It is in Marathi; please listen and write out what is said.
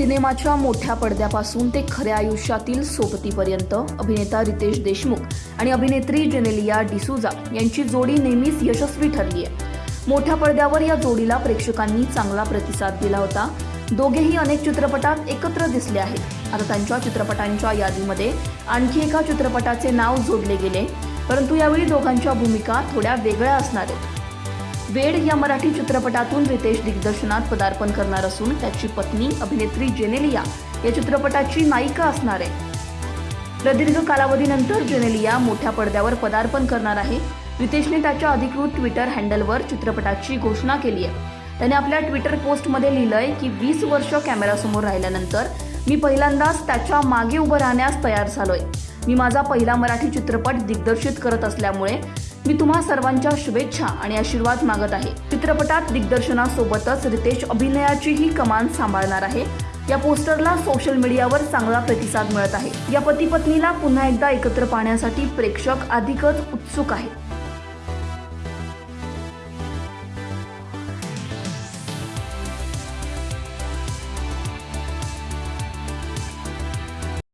सिनेमाच्या मोठ्या पडद्यापासून ते खऱ्या आयुष्यातील सोबतीपर्यंत अभिनेता रितेश देशमुख आणि अभिनेत्री जेनेलिया डिसूजा यांची जोडी नेहमीच यशस्वी ठरली आहे मोठ्या पडद्यावर या जोडीला प्रेक्षकांनी चांगला प्रतिसाद दिला होता. दोघेही अनेक चित्रपटात एकत्र दिसले आहेत. आता त्यांच्या चित्रपटांच्या यादीमध्ये आणखी एका चित्रपटाचे नाव जोडले गेले परंतु यावेळी दोघांच्या भूमिका थोड्या वेगळ्या असणार आहेत. वेड या मराठी चित्रपटातून रितेश दिग्दर्शनात पदार्पण करणार असून त्याची पत्नी अभिनेत्री जेनेलिया या चित्रपटाची नायिका असणार आहे. प्रदीर्घ कालावधीनंतर जेनेलिया मोठ्या पडद्यावर पदार्पण करणार आहे. रितेशने त्याच्या अधिकृत ट्विटर हँडलवर चित्रपटाची घोषणा केली आहे. त्याने आपल्या ट्विटर पोस्टमध्ये लिहिलंय की वीस वर्ष कॅमेरासमोर राहिल्यानंतर मी पहिल्यांदाच त्याच्यामागे उभं राहण्यास तयार झालोय. मी माझा पहिला मराठी चित्रपट दिग्दर्शित करत असल्यामुळे मी तुम्हा सर्वांच्या शुभेच्छा आणि आशीर्वाद मागत आहे. चित्रपटात दिग्दर्शनासोबतच रितेश अभिनयाचीही कमान सांभाळणार आहे. या पोस्टरला सोशल मीडियावर चांगला प्रतिसाद मिळत आहे. या पती पत्नीला पुन्हा एकदा एकत्र पाहण्यासाठी प्रेक्षक अधिकच उत्सुक आहेत.